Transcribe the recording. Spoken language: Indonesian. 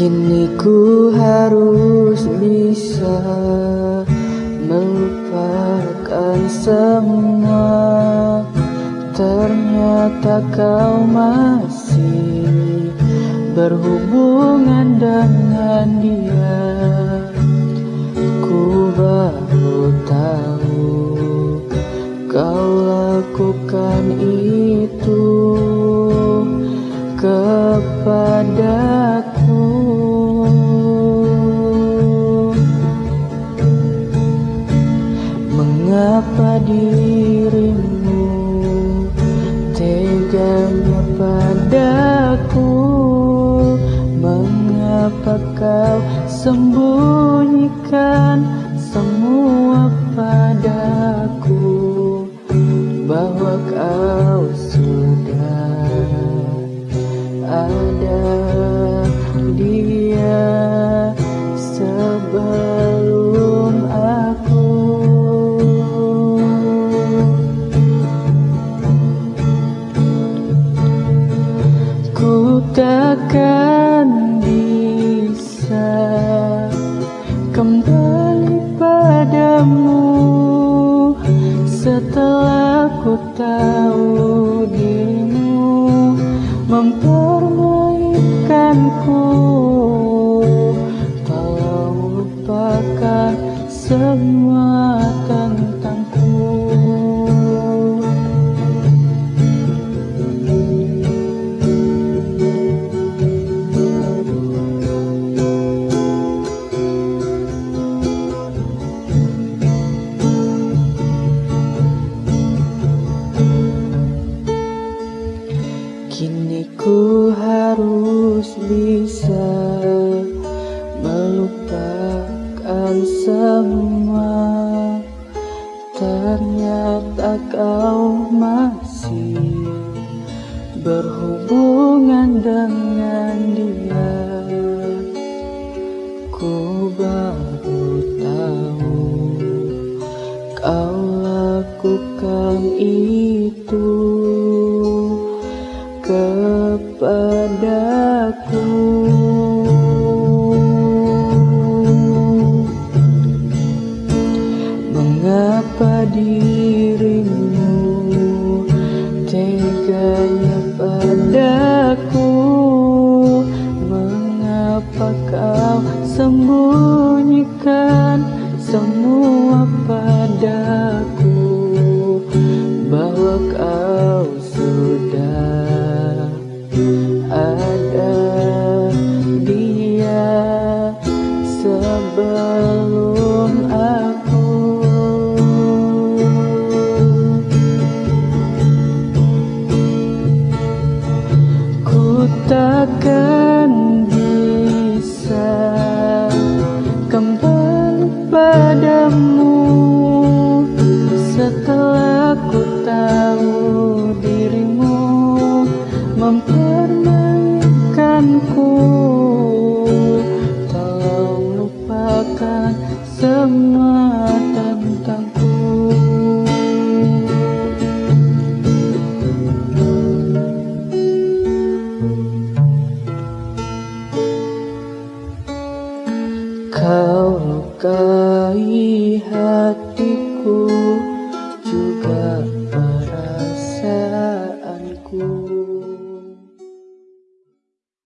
Kini ku harus bisa melupakan semua. Ternyata kau masih berhubungan dengan dia. Ku baru tahu kau lakukan itu padaku Mengapa kau sembunyikan semua padaku? Bahwa kau Takkan bisa kembali padamu setelah ku tahu dirimu mempermainkanku. Tolong lupakan semua Kini ku harus bisa melupakan semua. Ternyata kau masih berhubungan dengan dia. Ku baru tahu kau lakukan itu kepadaku. Mengapa dirimu teganya padaku? Mengapa kau sembunyikan semua padaku takkan aí.